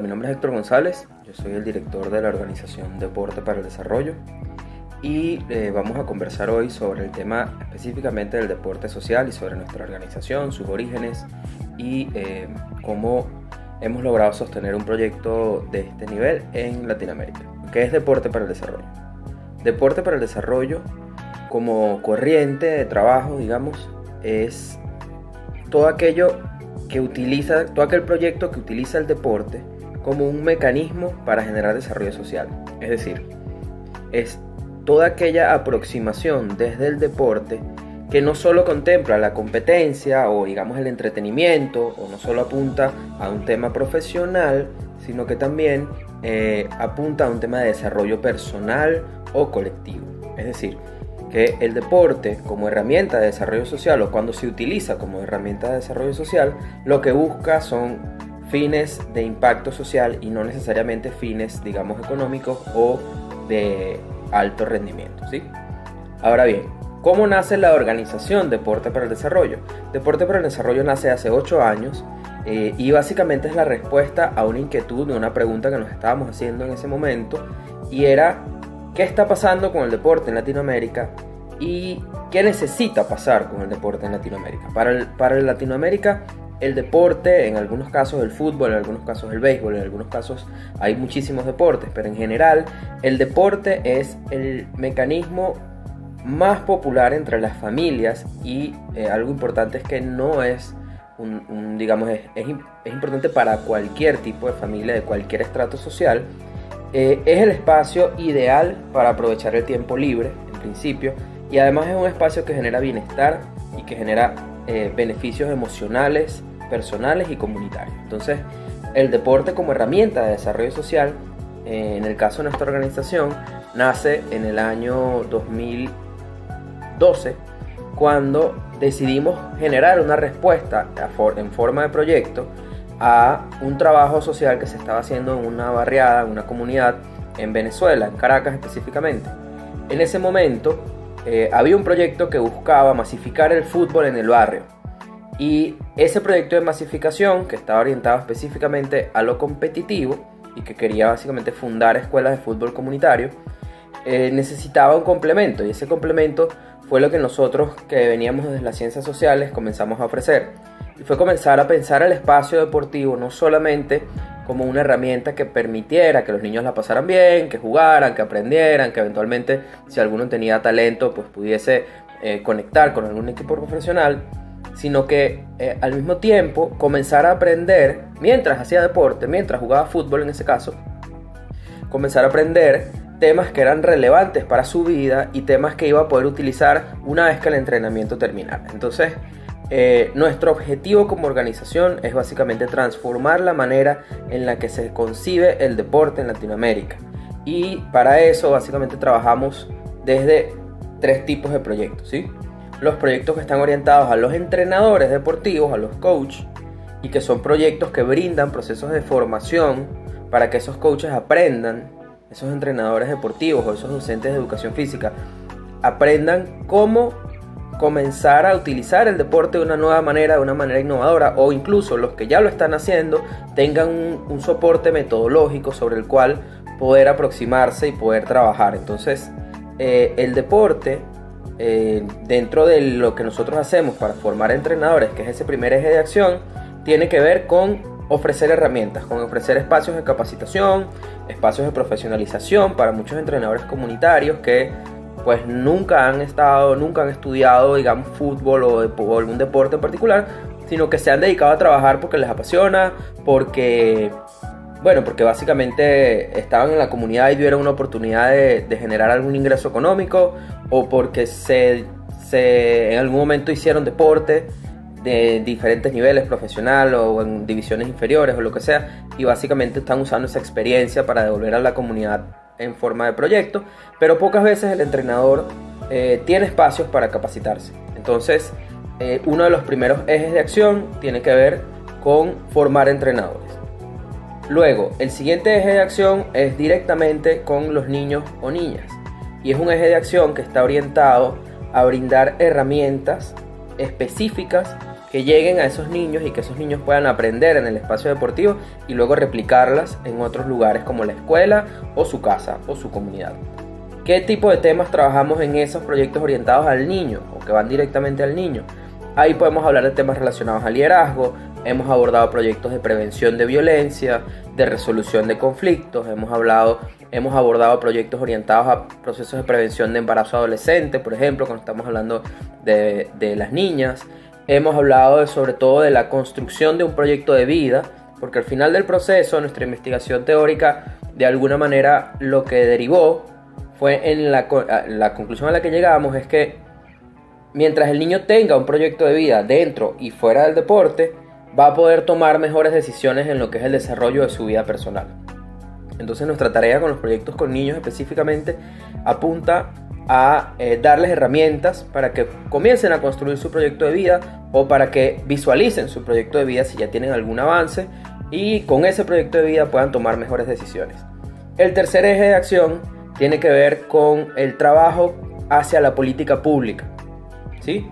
Mi nombre es Héctor González, yo soy el director de la organización Deporte para el Desarrollo y eh, vamos a conversar hoy sobre el tema específicamente del deporte social y sobre nuestra organización, sus orígenes y eh, cómo hemos logrado sostener un proyecto de este nivel en Latinoamérica. ¿Qué es Deporte para el Desarrollo? Deporte para el Desarrollo como corriente de trabajo, digamos, es todo aquello que utiliza, todo aquel proyecto que utiliza el deporte como un mecanismo para generar desarrollo social. Es decir, es toda aquella aproximación desde el deporte que no solo contempla la competencia o digamos el entretenimiento o no solo apunta a un tema profesional, sino que también eh, apunta a un tema de desarrollo personal o colectivo. Es decir, que el deporte como herramienta de desarrollo social o cuando se utiliza como herramienta de desarrollo social, lo que busca son fines de impacto social y no necesariamente fines, digamos, económicos o de alto rendimiento. ¿sí? Ahora bien, ¿cómo nace la organización Deporte para el Desarrollo? Deporte para el Desarrollo nace hace 8 años eh, y básicamente es la respuesta a una inquietud, de una pregunta que nos estábamos haciendo en ese momento y era qué está pasando con el deporte en Latinoamérica y qué necesita pasar con el deporte en Latinoamérica. Para, el, para Latinoamérica, el deporte, en algunos casos el fútbol, en algunos casos el béisbol, en algunos casos hay muchísimos deportes, pero en general el deporte es el mecanismo más popular entre las familias y eh, algo importante es que no es un, digamos, es, es, importante para cualquier tipo de familia, de cualquier estrato social, eh, es el espacio ideal para aprovechar el tiempo libre, en principio, y además es un espacio que genera bienestar y que genera eh, beneficios emocionales, personales y comunitarios. Entonces, el deporte como herramienta de desarrollo social, eh, en el caso de nuestra organización, nace en el año 2012, cuando decidimos generar una respuesta en forma de proyecto a un trabajo social que se estaba haciendo en una barriada, en una comunidad en Venezuela, en Caracas específicamente. En ese momento eh, había un proyecto que buscaba masificar el fútbol en el barrio. Y ese proyecto de masificación, que estaba orientado específicamente a lo competitivo y que quería básicamente fundar escuelas de fútbol comunitario, eh, necesitaba un complemento. Y ese complemento fue lo que nosotros, que veníamos desde las ciencias sociales, comenzamos a ofrecer y fue comenzar a pensar el espacio deportivo no solamente como una herramienta que permitiera que los niños la pasaran bien, que jugaran, que aprendieran, que eventualmente si alguno tenía talento pues pudiese eh, conectar con algún equipo profesional, sino que eh, al mismo tiempo comenzar a aprender mientras hacía deporte, mientras jugaba fútbol en ese caso, comenzar a aprender temas que eran relevantes para su vida y temas que iba a poder utilizar una vez que el entrenamiento terminara. Entonces, eh, nuestro objetivo como organización es básicamente transformar la manera en la que se concibe el deporte en Latinoamérica. Y para eso básicamente trabajamos desde tres tipos de proyectos. ¿sí? Los proyectos que están orientados a los entrenadores deportivos, a los coaches, y que son proyectos que brindan procesos de formación para que esos coaches aprendan, esos entrenadores deportivos o esos docentes de educación física, aprendan cómo comenzar a utilizar el deporte de una nueva manera, de una manera innovadora, o incluso los que ya lo están haciendo tengan un, soporte metodológico sobre el cual poder aproximarse y poder trabajar. Entonces, eh, el deporte, eh, dentro de lo que nosotros hacemos para formar entrenadores, que es ese primer eje de acción, tiene que ver con ofrecer herramientas, con ofrecer espacios de capacitación, espacios de profesionalización para muchos entrenadores comunitarios que pues nunca han estado, nunca han estudiado, digamos, fútbol o, algún deporte en particular, sino que se han dedicado a trabajar porque les apasiona, porque, bueno, porque básicamente estaban en la comunidad y tuvieron una oportunidad de, generar algún ingreso económico, o porque se, se, en algún momento hicieron deporte de diferentes niveles, profesional o en divisiones inferiores o lo que sea, y básicamente están usando esa experiencia para devolver a la comunidad en forma de proyecto, pero pocas veces el entrenador eh, tiene espacios para capacitarse. Entonces, eh, uno de los primeros ejes de acción tiene que ver con formar entrenadores. Luego, el siguiente eje de acción es directamente con los niños o niñas. Y es un eje de acción que está orientado a brindar herramientas específicas que lleguen a esos niños y que esos niños puedan aprender en el espacio deportivo y luego replicarlas en otros lugares como la escuela o su casa o su comunidad. ¿Qué tipo de temas trabajamos en esos proyectos orientados al niño o que van directamente al niño? Ahí podemos hablar de temas relacionados al liderazgo, hemos abordado proyectos de prevención de violencia, de resolución de conflictos, hemos hablado hemos abordado proyectos orientados a procesos de prevención de embarazo adolescente, por ejemplo, cuando estamos hablando de, las niñas. Hemos hablado sobre todo de la construcción de un proyecto de vida, porque al final del proceso nuestra investigación teórica de alguna manera lo que derivó fue en la, la conclusión a la que llegamos es que mientras el niño tenga un proyecto de vida dentro y fuera del deporte, va a poder tomar mejores decisiones en lo que es el desarrollo de su vida personal. Entonces nuestra tarea con los proyectos con niños específicamente apunta a eh, darles herramientas para que comiencen a construir su proyecto de vida o para que visualicen su proyecto de vida si ya tienen algún avance y con ese proyecto de vida puedan tomar mejores decisiones. El tercer eje de acción tiene que ver con el trabajo hacia la política pública. ¿Sí?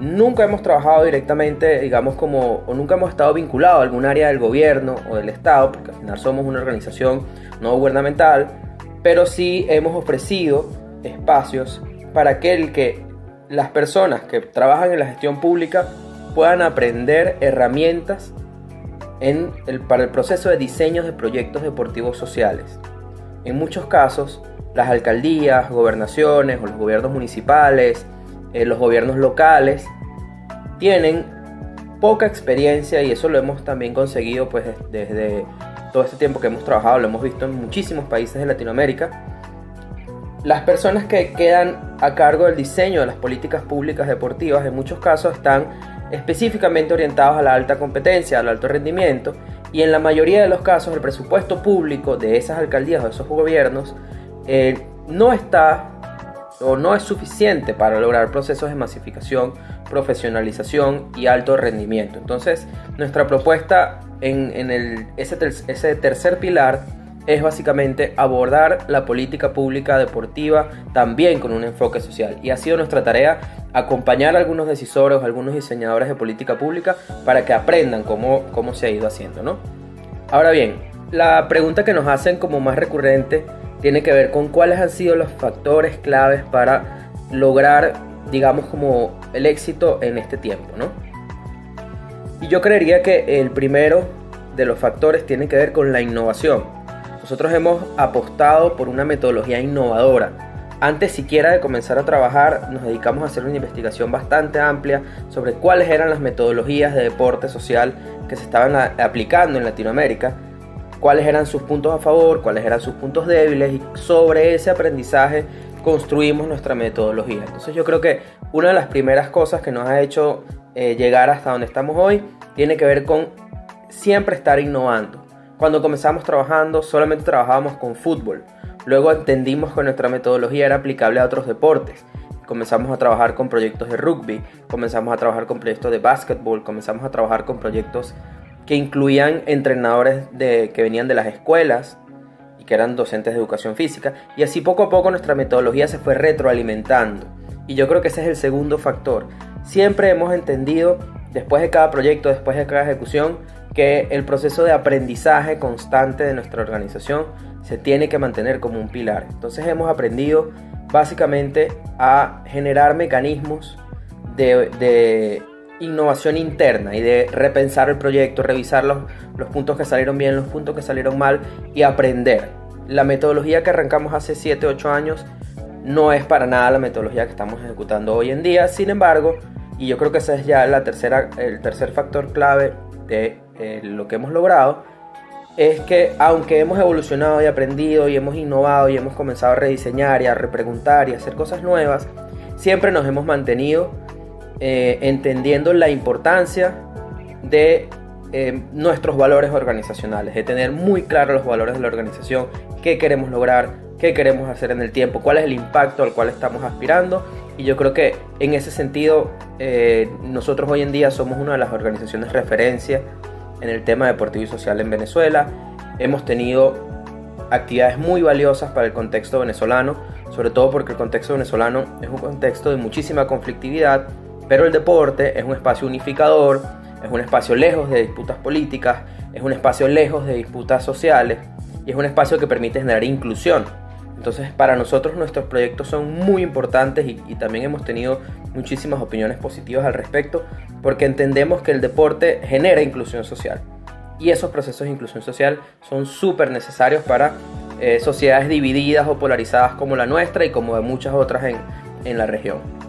Nunca hemos trabajado directamente, digamos, como, o nunca hemos estado vinculados a algún área del gobierno o del Estado, porque al final somos una organización no gubernamental, pero sí hemos ofrecido espacios para que, el que las personas que trabajan en la gestión pública puedan aprender herramientas para el proceso de diseño de proyectos deportivos sociales. En muchos casos, las alcaldías, gobernaciones o los gobiernos municipales, eh, los gobiernos locales, tienen poca experiencia y eso lo hemos también conseguido pues desde todo este tiempo que hemos trabajado, lo hemos visto en muchísimos países de Latinoamérica, las personas que quedan a cargo del diseño de las políticas públicas deportivas en muchos casos están específicamente orientados a la alta competencia, al alto rendimiento, y en la mayoría de los casos el presupuesto público de esas alcaldías o de esos gobiernos eh, no está o no es suficiente para lograr procesos de masificación, profesionalización y alto rendimiento. Entonces, nuestra propuesta en, ese tercer pilar es básicamente abordar la política pública deportiva también con un enfoque social. Y ha sido nuestra tarea acompañar a algunos decisores, a algunos diseñadores de política pública para que aprendan cómo, cómo se ha ido haciendo. ¿no? Ahora bien, la pregunta que nos hacen como más recurrente tiene que ver con cuáles han sido los factores claves para lograr, digamos, como el éxito en este tiempo. ¿no? Y yo creería que el primero de los factores tiene que ver con la innovación nosotros hemos apostado por una metodología innovadora. Antes siquiera de comenzar a trabajar, nos dedicamos a hacer una investigación bastante amplia sobre cuáles eran las metodologías de deporte social que se estaban aplicando en Latinoamérica, cuáles eran sus puntos a favor, cuáles eran sus puntos débiles y sobre ese aprendizaje construimos nuestra metodología. Entonces yo creo que una de las primeras cosas que nos ha hecho eh, llegar hasta donde estamos hoy tiene que ver con siempre estar innovando. Cuando comenzamos trabajando solamente trabajábamos con fútbol. Luego entendimos que nuestra metodología era aplicable a otros deportes. Comenzamos a trabajar con proyectos de rugby, comenzamos a trabajar con proyectos de básquetbol, comenzamos a trabajar con proyectos que incluían entrenadores de, que venían de las escuelas y que eran docentes de educación física. Y así poco a poco nuestra metodología se fue retroalimentando. Y yo creo que ese es el segundo factor. Siempre hemos entendido, después de cada proyecto, después de cada ejecución, que el proceso de aprendizaje constante de nuestra organización se tiene que mantener como un pilar. Entonces hemos aprendido básicamente a generar mecanismos de, innovación interna y de repensar el proyecto, revisar los, los puntos que salieron bien, los puntos que salieron mal y aprender. La metodología que arrancamos hace 7, 8 años no es para nada la metodología que estamos ejecutando hoy en día, sin embargo, y yo creo que ese es ya la tercera, el tercer factor clave de eh, lo que hemos logrado es que aunque hemos evolucionado y aprendido y hemos innovado y hemos comenzado a rediseñar y a repreguntar y a hacer cosas nuevas, siempre nos hemos mantenido eh, entendiendo la importancia de eh, nuestros valores organizacionales, de tener muy claros los valores de la organización, qué queremos lograr, qué queremos hacer en el tiempo, cuál es el impacto al cual estamos aspirando. Y yo creo que en ese sentido nosotros hoy en día somos una de las organizaciones referencia en el tema deportivo y social en Venezuela. Hemos tenido actividades muy valiosas para el contexto venezolano, sobre todo porque el contexto venezolano es un contexto de muchísima conflictividad Pero el deporte es un espacio unificador, es un espacio lejos de disputas políticas, es un espacio lejos de disputas sociales y es un espacio que permite generar inclusión. Entonces para nosotros nuestros proyectos son muy importantes y, también hemos tenido muchísimas opiniones positivas al respecto porque entendemos que el deporte genera inclusión social y esos procesos de inclusión social son súper necesarios para eh, sociedades divididas o polarizadas como la nuestra y como de muchas otras en, en la región.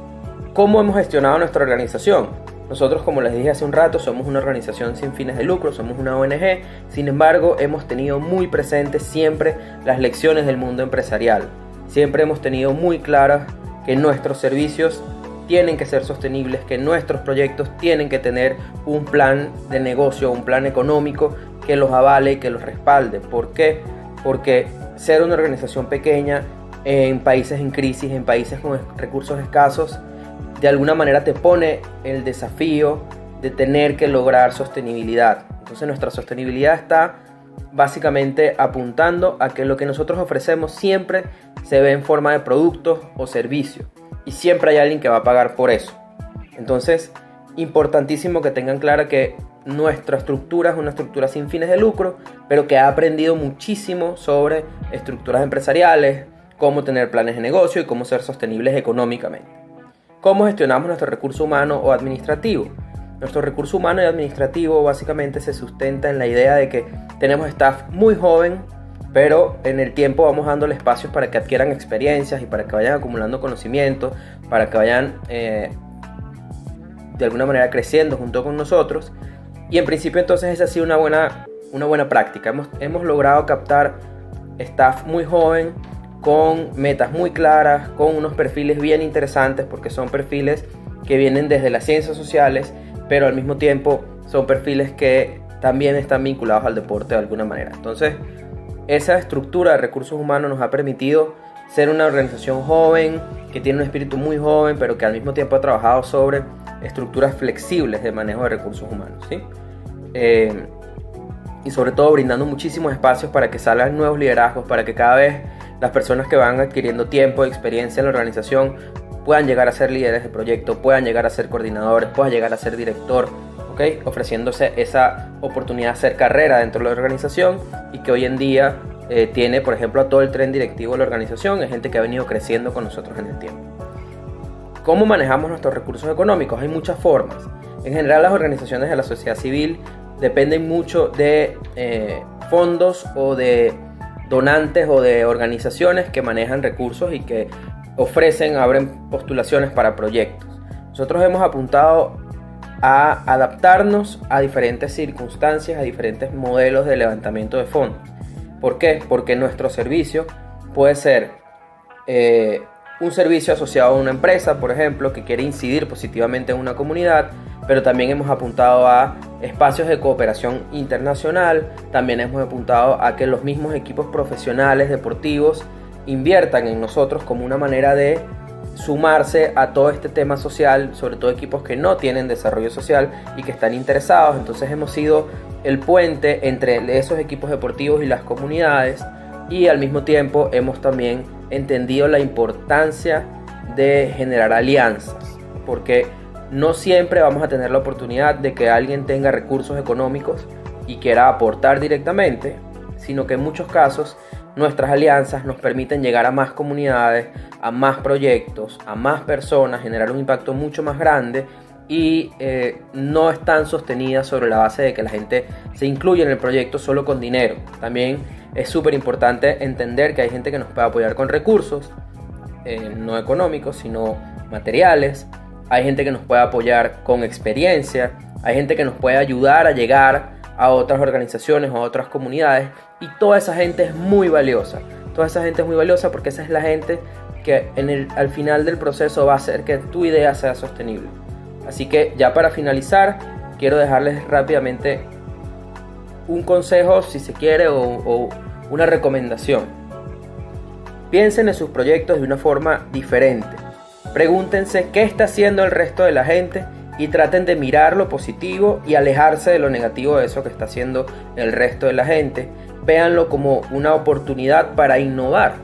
¿Cómo hemos gestionado nuestra organización? Nosotros, como les dije hace un rato, somos una organización sin fines de lucro, somos una ONG, sin embargo, hemos tenido muy presentes siempre las lecciones del mundo empresarial. Siempre hemos tenido muy claras que nuestros servicios tienen que ser sostenibles, que nuestros proyectos tienen que tener un plan de negocio, un plan económico que los avale y que los respalde. ¿Por qué? Porque ser una organización pequeña en países en crisis, en países con recursos escasos, de alguna manera te pone el desafío de tener que lograr sostenibilidad. Entonces nuestra sostenibilidad está básicamente apuntando a que lo que nosotros ofrecemos siempre se ve en forma de productos o servicios y siempre hay alguien que va a pagar por eso. Entonces, importantísimo que tengan clara que nuestra estructura es una estructura sin fines de lucro, pero que ha aprendido muchísimo sobre estructuras empresariales, cómo tener planes de negocio y cómo ser sostenibles económicamente. ¿Cómo gestionamos nuestro recurso humano o administrativo? Nuestro recurso humano y administrativo básicamente se sustenta en la idea de que tenemos staff muy joven, pero en el tiempo vamos dándole espacios para que adquieran experiencias y para que vayan acumulando conocimiento, para que vayan eh, de alguna manera creciendo junto con nosotros. Y en principio entonces esa ha sido una buena, una buena práctica. Hemos, hemos logrado captar staff muy joven, con metas muy claras, con unos perfiles bien interesantes, porque son perfiles que vienen desde las ciencias sociales, pero al mismo tiempo son perfiles que también están vinculados al deporte de alguna manera. Entonces, esa estructura de recursos humanos nos ha permitido ser una organización joven, que tiene un espíritu muy joven, pero que al mismo tiempo ha trabajado sobre estructuras flexibles de manejo de recursos humanos. ¿sí? Eh, y sobre todo brindando muchísimos espacios para que salgan nuevos liderazgos, para que cada vez las personas que van adquiriendo tiempo y experiencia en la organización puedan llegar a ser líderes de proyecto, puedan llegar a ser coordinadores, puedan llegar a ser director, ofreciéndose esa oportunidad de hacer carrera dentro de la organización y que hoy en día eh, tiene, por ejemplo, a todo el tren directivo de la organización, es gente que ha venido creciendo con nosotros en el tiempo. ¿Cómo manejamos nuestros recursos económicos? Hay muchas formas. En general las organizaciones de la sociedad civil dependen mucho de eh, fondos o de donantes o de organizaciones que manejan recursos y que ofrecen, abren postulaciones para proyectos. Nosotros hemos apuntado a adaptarnos a diferentes circunstancias, a diferentes modelos de levantamiento de fondos. ¿Por qué? Porque nuestro servicio puede ser eh, un servicio asociado a una empresa, por ejemplo, que quiere incidir positivamente en una comunidad, pero también hemos apuntado a espacios de cooperación internacional, también hemos apuntado a que los mismos equipos profesionales deportivos inviertan en nosotros como una manera de sumarse a todo este tema social, sobre todo equipos que no tienen desarrollo social y que están interesados. Entonces hemos sido el puente entre esos equipos deportivos y las comunidades y al mismo tiempo hemos también entendido la importancia de generar alianzas, porque no siempre vamos a tener la oportunidad de que alguien tenga recursos económicos y quiera aportar directamente, sino que en muchos casos nuestras alianzas nos permiten llegar a más comunidades, a más proyectos, a más personas, generar un impacto mucho más grande y eh, no están sostenidas sobre la base de que la gente se incluya en el proyecto solo con dinero. También es súper importante entender que hay gente que nos puede apoyar con recursos, eh, no económicos, sino materiales. Hay gente que nos puede apoyar con experiencia. Hay gente que nos puede ayudar a llegar a otras organizaciones o a otras comunidades y toda esa gente es muy valiosa. Toda esa gente es muy valiosa porque esa es la gente que al final del proceso va a hacer que tu idea sea sostenible. Así que ya para finalizar, quiero dejarles rápidamente un consejo, si se quiere, o una recomendación. Piensen en sus proyectos de una forma diferente. Pregúntense qué está haciendo el resto de la gente y traten de mirar lo positivo y alejarse de lo negativo de eso que está haciendo el resto de la gente. Véanlo como una oportunidad para innovar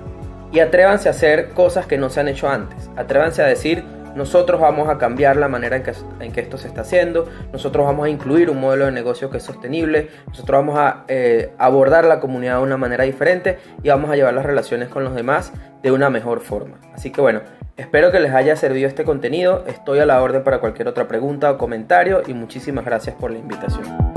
y atrévanse a hacer cosas que no se han hecho antes. Atrévanse a decir, nosotros vamos a cambiar la manera en que, en que esto se está haciendo, nosotros vamos a incluir un modelo de negocio que es sostenible, nosotros vamos a eh, abordar la comunidad de una manera diferente y vamos a llevar las relaciones con los demás de una mejor forma. Así que bueno, espero que les haya servido este contenido, estoy a la orden para cualquier otra pregunta o comentario y muchísimas gracias por la invitación.